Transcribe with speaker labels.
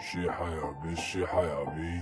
Speaker 1: شي حيا بي شي حيا بي.